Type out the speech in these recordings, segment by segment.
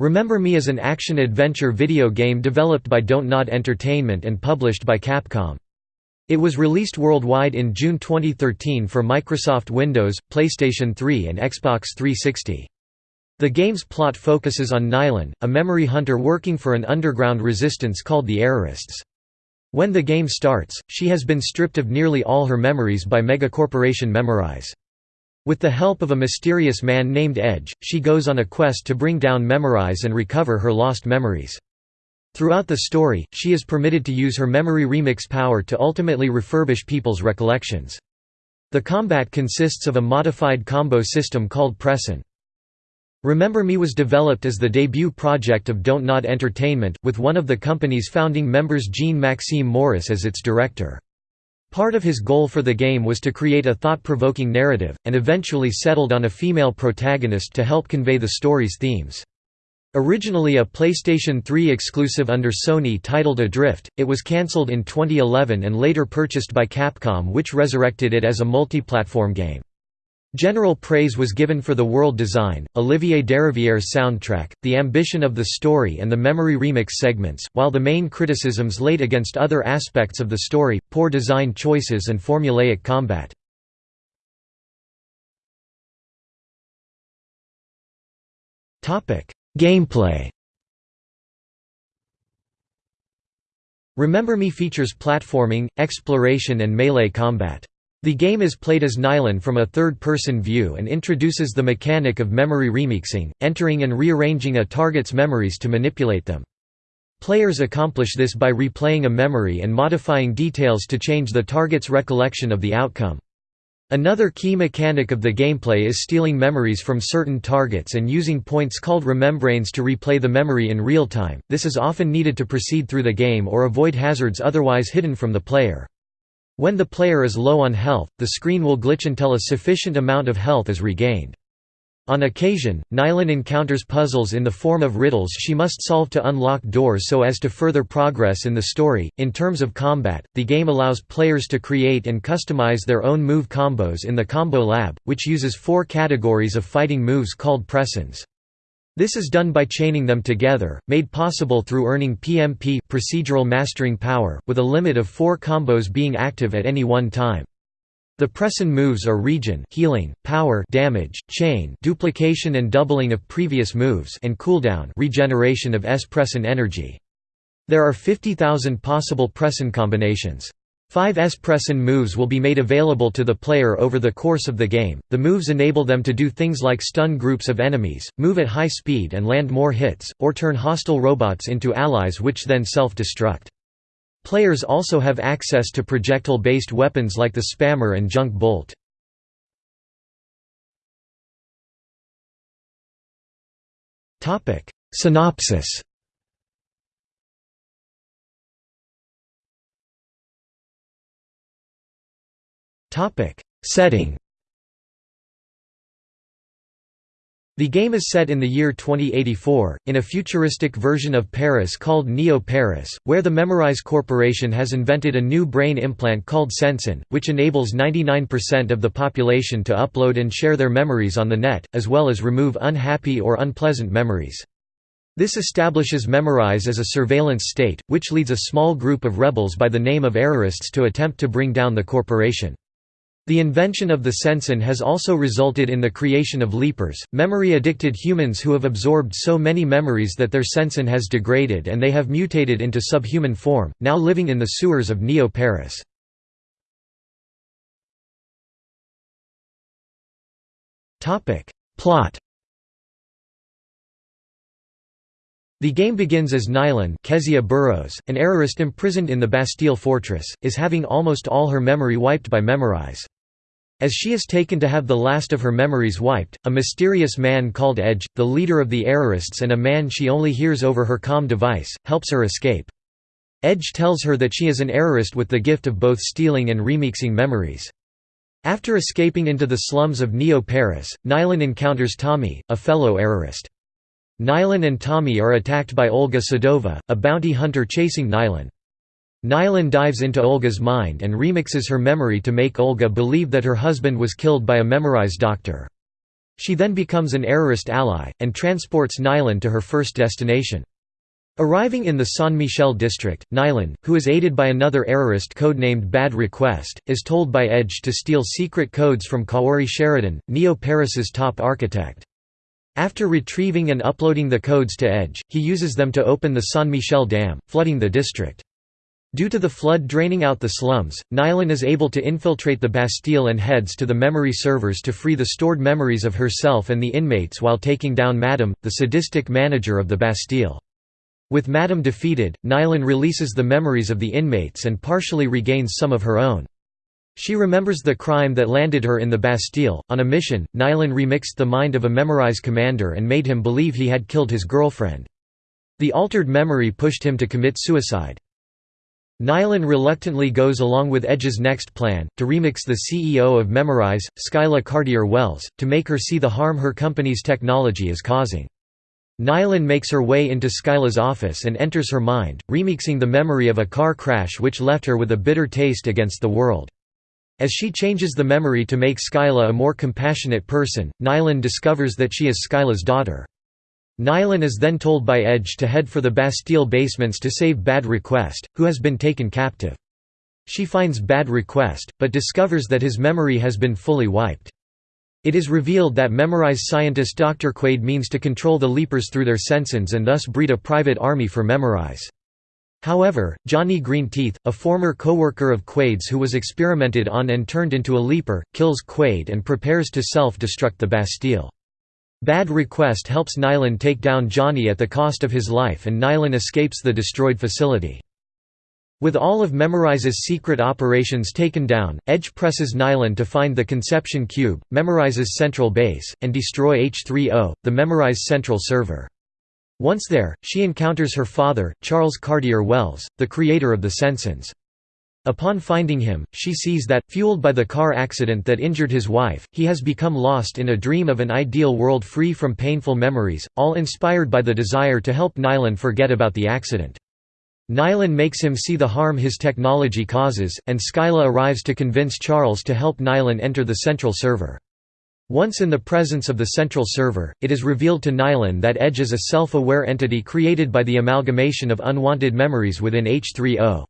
Remember Me is an action-adventure video game developed by Don't Nod Entertainment and published by Capcom. It was released worldwide in June 2013 for Microsoft Windows, PlayStation 3 and Xbox 360. The game's plot focuses on Nilin, a memory hunter working for an underground resistance called the Errorists. When the game starts, she has been stripped of nearly all her memories by megacorporation Memorize. With the help of a mysterious man named Edge, she goes on a quest to bring down Memorize and recover her lost memories. Throughout the story, she is permitted to use her memory remix power to ultimately refurbish people's recollections. The combat consists of a modified combo system called Pressen. Remember Me was developed as the debut project of Don't Nod Entertainment, with one of the company's founding members Jean-Maxime Moris as its director. Part of his goal for the game was to create a thought-provoking narrative, and eventually settled on a female protagonist to help convey the story's themes. Originally a PlayStation 3 exclusive under Sony titled Adrift, it was cancelled in 2011 and later purchased by Capcom which resurrected it as a multi-platform game. General praise was given for the world design, Olivier Deriviere's soundtrack, the ambition of the story and the memory remix segments, while the main criticisms laid against other aspects of the story, poor design choices and formulaic combat. Gameplay Remember Me features platforming, exploration and melee combat. The game is played as Nilin from a third-person view and introduces the mechanic of memory remixing, entering and rearranging a target's memories to manipulate them. Players accomplish this by replaying a memory and modifying details to change the target's recollection of the outcome. Another key mechanic of the gameplay is stealing memories from certain targets and using points called remembranes to replay the memory in real time. This is often needed to proceed through the game or avoid hazards otherwise hidden from the player. When the player is low on health, the screen will glitch until a sufficient amount of health is regained. On occasion, Nilin encounters puzzles in the form of riddles she must solve to unlock doors so as to further progress in the story. In terms of combat, the game allows players to create and customize their own move combos in the Combo Lab, which uses four categories of fighting moves called pressens. This is done by chaining them together, made possible through earning PMP procedural mastering power, with a limit of four combos being active at any one time. The Pressen moves are regen healing, power damage, chain duplication and doubling of previous moves and cooldown regeneration of S Pressen energy. There are 50,000 possible Pressen combinations. Five S Pressen moves will be made available to the player over the course of the game. The moves enable them to do things like stun groups of enemies, move at high speed and land more hits, or turn hostile robots into allies which then self-destruct. Players also have access to projectile-based weapons like the Spammer and Junk Bolt. Synopsis Setting The game is set in the year 2084, in a futuristic version of Paris called Neo Paris, where the Memorize Corporation has invented a new brain implant called Sensen, which enables 99% of the population to upload and share their memories on the net, as well as remove unhappy or unpleasant memories. This establishes Memorize as a surveillance state, which leads a small group of rebels by the name of Errorists to attempt to bring down the corporation. The invention of the Sensen has also resulted in the creation of Leapers, memory-addicted humans who have absorbed so many memories that their Sensen has degraded and they have mutated into subhuman form, now living in the sewers of Neo-Paris. Plot The game begins as Nilin Kezia Burrows, an errorist imprisoned in the Bastille fortress, is having almost all her memory wiped by Memorize. As she is taken to have the last of her memories wiped, a mysterious man called Edge, the leader of the Errorists and a man she only hears over her comm device, helps her escape. Edge tells her that she is an Errorist with the gift of both stealing and remixing memories. After escaping into the slums of Neo-Paris, Nilin encounters Tommy, a fellow Errorist. Nilin and Tommy are attacked by Olga Sedova, a bounty hunter chasing Nilin. Nilin dives into Olga's mind and remixes her memory to make Olga believe that her husband was killed by a memorized doctor. She then becomes an errorist ally, and transports Nilin to her first destination. Arriving in the San Michel district, Nilin, who is aided by another errorist codenamed Bad Request, is told by Edge to steal secret codes from Kaori Sheridan, Neo Paris's top architect. After retrieving and uploading the codes to Edge, he uses them to open the San Michel Dam, flooding the district. Due to the flood draining out the slums, Nilin is able to infiltrate the Bastille and heads to the memory servers to free the stored memories of herself and the inmates while taking down Madame, the sadistic manager of the Bastille. With Madame defeated, Nilin releases the memories of the inmates and partially regains some of her own. She remembers the crime that landed her in the Bastille. On a mission, Nilin remixed the mind of a Memorize commander and made him believe he had killed his girlfriend. The altered memory pushed him to commit suicide. Nilin reluctantly goes along with Edge's next plan, to remix the CEO of Memorize, Skyla Cartier-Wells, to make her see the harm her company's technology is causing. Nilin makes her way into Skyla's office and enters her mind, remixing the memory of a car crash which left her with a bitter taste against the world. As she changes the memory to make Skyla a more compassionate person, Nilin discovers that she is Skyla's daughter. Nilin is then told by Edge to head for the Bastille basements to save Bad Request, who has been taken captive. She finds Bad Request, but discovers that his memory has been fully wiped. It is revealed that Memorize scientist Dr. Quaid means to control the Leapers through their sensens and thus breed a private army for Memorize. However, Johnny Greenteeth, a former co-worker of Quaid's who was experimented on and turned into a Leaper, kills Quaid and prepares to self-destruct the Bastille. Bad Request helps Nilin take down Johnny at the cost of his life and Nilin escapes the destroyed facility. With all of Memorize's secret operations taken down, Edge presses Nilin to find the Conception Cube, Memorize's central base, and destroy H3O, the Memorize central server. Once there, she encounters her father, Charles Cartier Wells, the creator of the Sensens. Upon finding him, she sees that, fueled by the car accident that injured his wife, he has become lost in a dream of an ideal world free from painful memories, all inspired by the desire to help Nilin forget about the accident. Nilin makes him see the harm his technology causes, and Skyla arrives to convince Charles to help Nilin enter the central server. Once in the presence of the central server, it is revealed to Nilin that Edge is a self-aware entity created by the amalgamation of unwanted memories within H3O.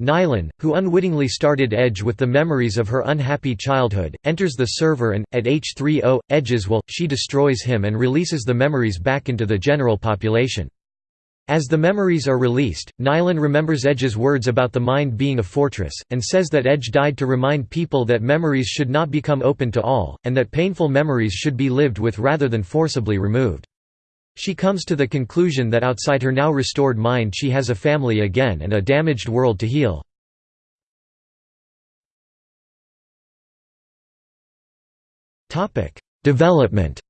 Nilin, who unwittingly started Edge with the memories of her unhappy childhood, enters the server and, at H3O, Edge's will, she destroys him and releases the memories back into the general population. As the memories are released, Nilin remembers Edge's words about the mind being a fortress, and says that Edge died to remind people that memories should not become open to all, and that painful memories should be lived with rather than forcibly removed. She comes to the conclusion that outside her now restored mind she has a family again and a damaged world to heal. Development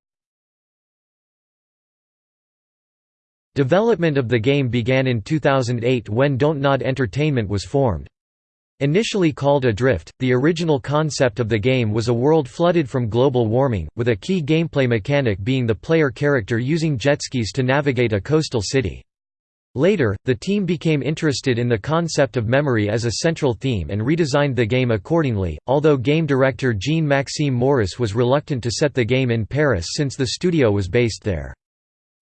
Development of the game began in 2008 when Don't Nod Entertainment was formed. Initially called Adrift, the original concept of the game was a world flooded from global warming, with a key gameplay mechanic being the player character using jet skis to navigate a coastal city. Later, the team became interested in the concept of memory as a central theme and redesigned the game accordingly, although game director Jean-Maxime Moris was reluctant to set the game in Paris since the studio was based there.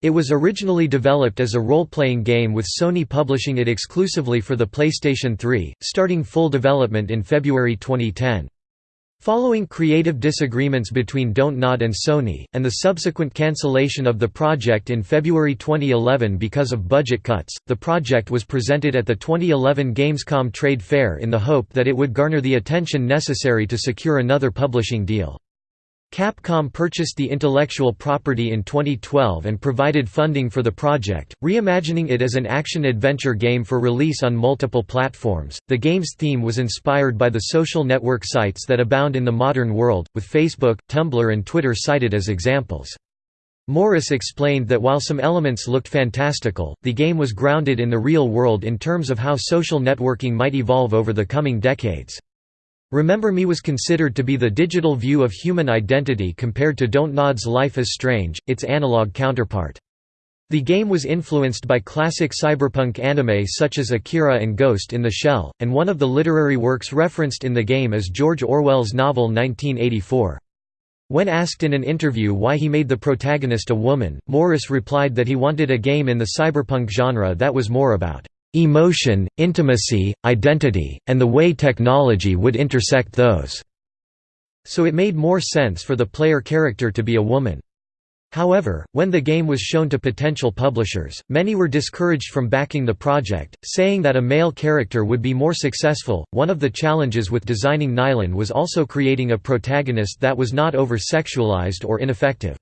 It was originally developed as a role-playing game with Sony publishing it exclusively for the PlayStation 3, starting full development in February 2010. Following creative disagreements between Don't Nod and Sony, and the subsequent cancellation of the project in February 2011 because of budget cuts, the project was presented at the 2011 Gamescom trade fair in the hope that it would garner the attention necessary to secure another publishing deal. Capcom purchased the intellectual property in 2012 and provided funding for the project, reimagining it as an action-adventure game for release on multiple platforms. The game's theme was inspired by the social network sites that abound in the modern world, with Facebook, Tumblr and Twitter cited as examples. Moris explained that while some elements looked fantastical, the game was grounded in the real world in terms of how social networking might evolve over the coming decades. Remember Me was considered to be the digital view of human identity compared to Don't Nod's Life is Strange, its analog counterpart. The game was influenced by classic cyberpunk anime such as Akira and Ghost in the Shell, and one of the literary works referenced in the game is George Orwell's novel 1984. When asked in an interview why he made the protagonist a woman, Moris replied that he wanted a game in the cyberpunk genre that was more about emotion, intimacy, identity, and the way technology would intersect those. So it made more sense for the player character to be a woman. However, when the game was shown to potential publishers, many were discouraged from backing the project, saying that a male character would be more successful. One of the challenges with designing Nilin was also creating a protagonist that was not over sexualized or ineffective.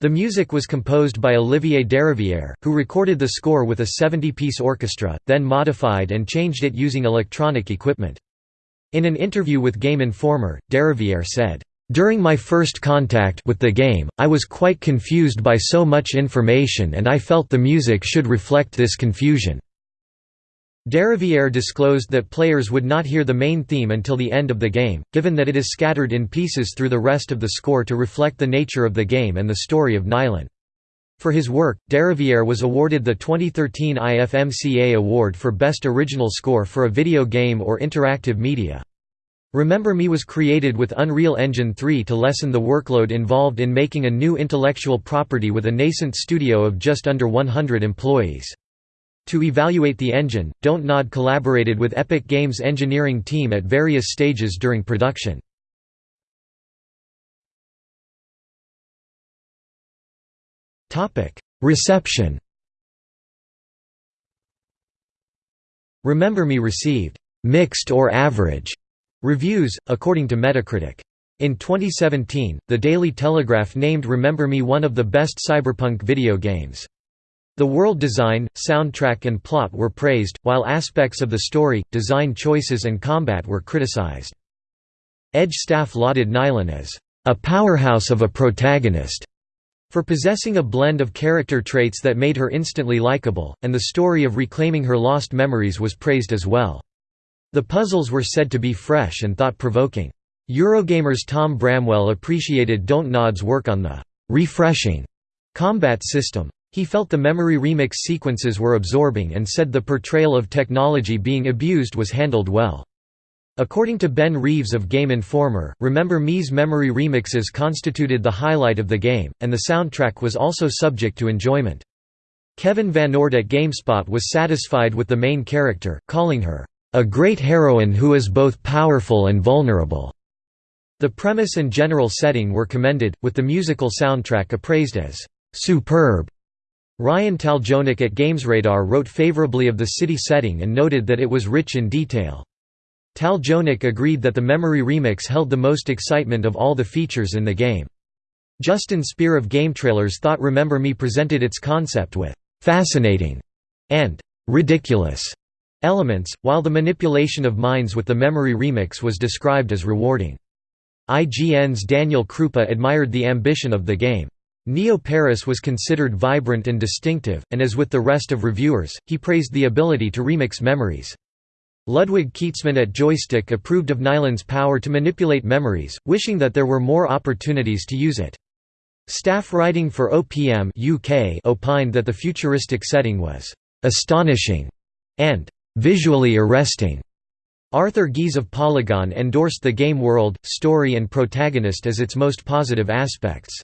The music was composed by Olivier Derivière, who recorded the score with a 70 piece orchestra, then modified and changed it using electronic equipment. In an interview with Game Informer, Derivière said, during my first contact with the game, I was quite confused by so much information and I felt the music should reflect this confusion. Derivière disclosed that players would not hear the main theme until the end of the game, given that it is scattered in pieces through the rest of the score to reflect the nature of the game and the story of Nilin. For his work, Derivière was awarded the 2013 IFMCA Award for Best Original Score for a Video Game or Interactive Media. Remember Me was created with Unreal Engine 3 to lessen the workload involved in making a new intellectual property with a nascent studio of just under 100 employees. To evaluate the engine, Don't Nod collaborated with Epic Games' engineering team at various stages during production. Reception Remember Me received «mixed or average» Reviews, according to Metacritic. In 2017, The Daily Telegraph named Remember Me one of the best cyberpunk video games. The world design, soundtrack and plot were praised, while aspects of the story, design choices and combat were criticized. Edge staff lauded Nilin as a powerhouse of a protagonist for possessing a blend of character traits that made her instantly likable, and the story of reclaiming her lost memories was praised as well. The puzzles were said to be fresh and thought-provoking. Eurogamer's Tom Bramwell appreciated Don't Nod's work on the «refreshing» combat system. He felt the memory remix sequences were absorbing and said the portrayal of technology being abused was handled well. According to Ben Reeves of Game Informer, Remember Me's memory remixes constituted the highlight of the game, and the soundtrack was also subject to enjoyment. Kevin Van VanOrd at GameSpot was satisfied with the main character, calling her, a great heroine who is both powerful and vulnerable. The premise and general setting were commended, with the musical soundtrack appraised as superb. Ryan Taljonik at GamesRadar wrote favorably of the city setting and noted that it was rich in detail. Taljonik agreed that the memory remix held the most excitement of all the features in the game. Justin Speer of GameTrailers thought Remember Me presented its concept with «fascinating» and «ridiculous» elements, while the manipulation of minds with the memory remix was described as rewarding. IGN's Daniel Krupa admired the ambition of the game. Neo Paris was considered vibrant and distinctive, and as with the rest of reviewers, he praised the ability to remix memories. Ludwig Kietzmann at Joystiq approved of Nilin's power to manipulate memories, wishing that there were more opportunities to use it. Staff writing for OPM UK opined that the futuristic setting was «astonishing» and visually arresting. Arthur Gies of Polygon endorsed the game world, story and protagonist as its most positive aspects.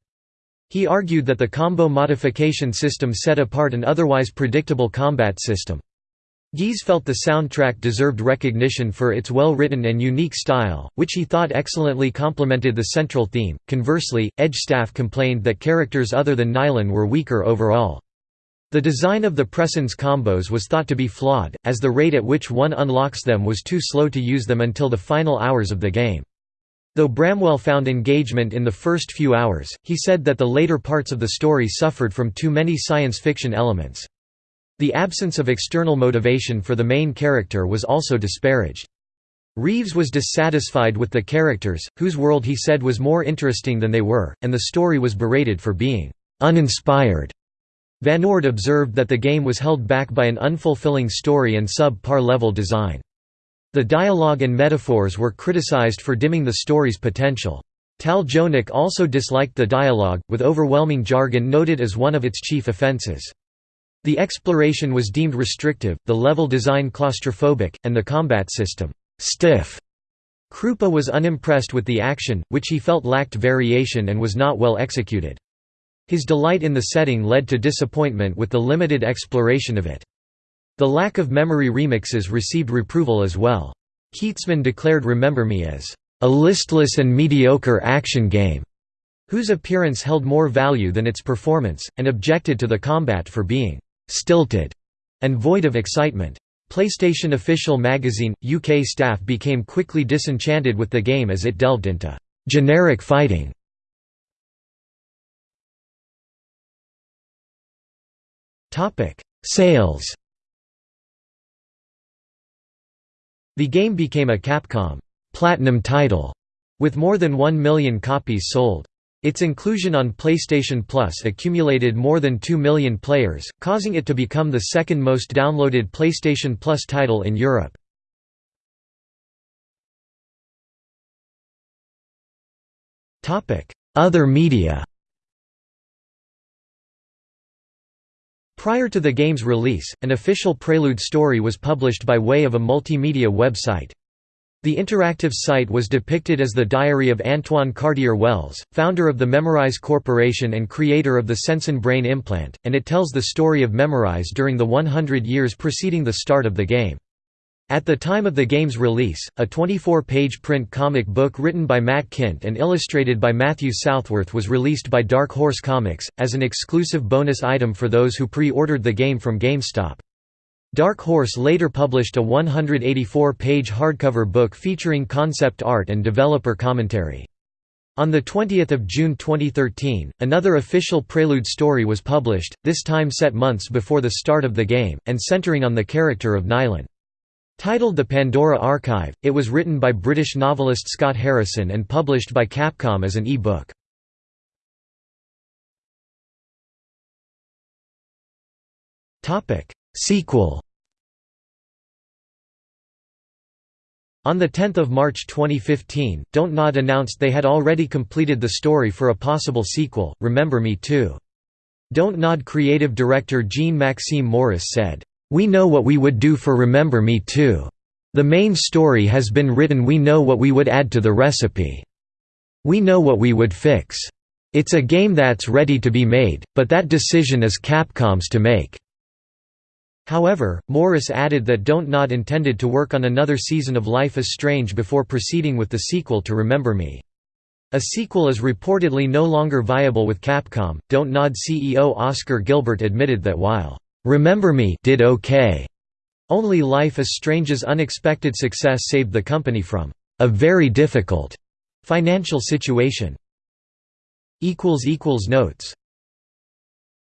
He argued that the combo modification system set apart an otherwise predictable combat system. Gies felt the soundtrack deserved recognition for its well-written and unique style, which he thought excellently complemented the central theme. Conversely, Edge staff complained that characters other than Nilin were weaker overall. The design of the Pressen combos was thought to be flawed, as the rate at which one unlocks them was too slow to use them until the final hours of the game. Though Bramwell found engagement in the first few hours, he said that the later parts of the story suffered from too many science fiction elements. The absence of external motivation for the main character was also disparaged. Reeves was dissatisfied with the characters, whose world he said was more interesting than they were, and the story was berated for being uninspired. Van VanOrd observed that the game was held back by an unfulfilling story and sub-par level design. The dialogue and metaphors were criticized for dimming the story's potential. Tal Taljonik also disliked the dialogue, with overwhelming jargon noted as one of its chief offenses. The exploration was deemed restrictive, the level design claustrophobic, and the combat system, stiff. Krupa was unimpressed with the action, which he felt lacked variation and was not well executed. His delight in the setting led to disappointment with the limited exploration of it. The lack of memory remixes received reproval as well. Kietzmann declared Remember Me as a listless and mediocre action game, whose appearance held more value than its performance, and objected to the combat for being stilted and void of excitement. PlayStation Official Magazine UK staff became quickly disenchanted with the game as it delved into generic fighting. Topic: Sales. The game became a Capcom Platinum title with more than 1 million copies sold. Its inclusion on PlayStation Plus accumulated more than 2 million players, causing it to become the second most downloaded PlayStation Plus title in Europe. Other media Prior to the game's release, an official Prelude story was published by way of a multimedia website. The interactive site was depicted as the diary of Antoine Cartier-Wells, founder of the Memorize Corporation and creator of the Sensen brain implant, and it tells the story of Memorize during the 100 years preceding the start of the game. At the time of the game's release, a 24-page print comic book written by Matt Kindt and illustrated by Matthew Southworth was released by Dark Horse Comics, as an exclusive bonus item for those who pre-ordered the game from GameStop. Dark Horse later published a 184-page hardcover book featuring concept art and developer commentary. On 20 June 2013, another official Prelude story was published, this time set months before the start of the game, and centering on the character of Nilin. Titled The Pandora Archive, it was written by British novelist Scott Harrison and published by Capcom as an e-book. Sequel On 10 March 2015, Don't Nod announced they had already completed the story for a possible sequel, Remember Me 2. Don't Nod creative director Jean-Maxime Moris said, we know what we would do for Remember Me 2. The main story has been written we know what we would add to the recipe. We know what we would fix. It's a game that's ready to be made, but that decision is Capcom's to make." However, Moris added that Don't Nod intended to work on another season of Life is Strange before proceeding with the sequel to Remember Me. A sequel is reportedly no longer viable with Capcom. Don't Nod CEO Oskar Guilbert admitted that while Remember Me did okay. Only Life is Strange's unexpected success saved the company from a very difficult financial situation. Notes